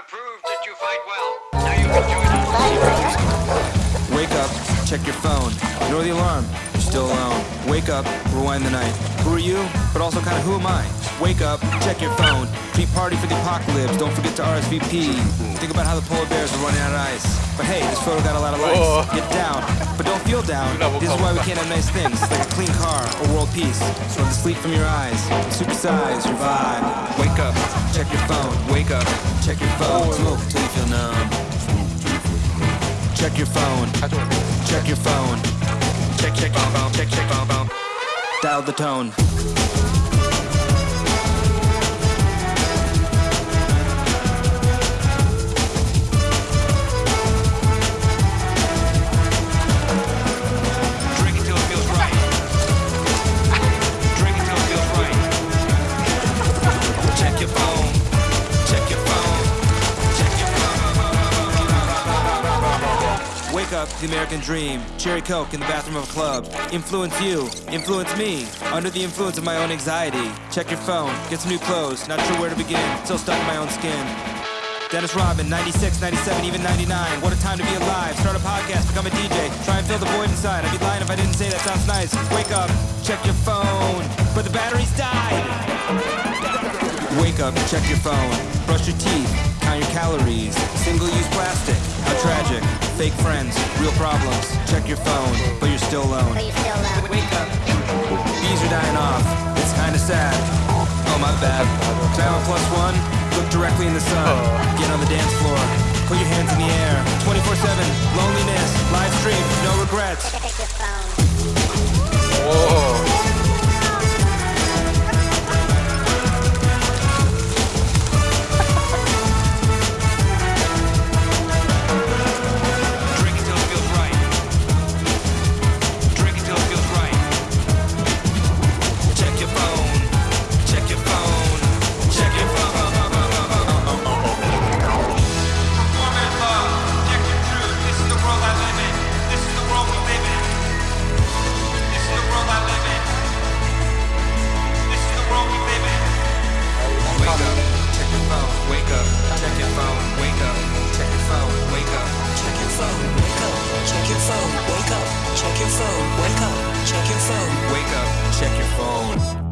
have proved that you fight well. Now you can join us. Wake up, check your phone. Ignore the alarm. You're still alone. Wake up, rewind the night. Who are you? But also kind of who am I? Wake up, check your phone. Be party for the apocalypse. Don't forget to RSVP. Think about how the polar bears are running out of ice. But hey, this photo got a lot of likes. Whoa. Get down, but don't feel down. This is why we can't have nice things like a clean car or world peace. So the sleep from your eyes, supersize your vibe. Wake up, check your phone. Wake up, check your phone. Smoke till you feel numb. Check your phone. Check your phone. Check, check, bomb, bomb, check, check, bomb, bomb. Dial the tone. Wake up to the American dream. Cherry Coke in the bathroom of a club. Influence you. Influence me. Under the influence of my own anxiety. Check your phone. Get some new clothes. Not sure where to begin. Still stuck in my own skin. Dennis Rodman, 96, 97, even 99. What a time to be alive. Start a podcast, become a DJ. Try and fill the void inside. I'd be lying if I didn't say that sounds nice. Wake up, check your phone. But the batteries died. Wake up, check your phone. Brush your teeth, count your calories. Single use. Fake friends, real problems. Check your phone, but you're still alone. But you still love. Wake up. Bees are dying off. It's kinda sad. Oh, my bad. Dial plus one. Look directly in the sun. Oh. Get on the dance floor. Put your hands in the air. 24-7. Loneliness. Live stream. No regrets. Phone, wake up. Check your phone, wake up. Check your phone.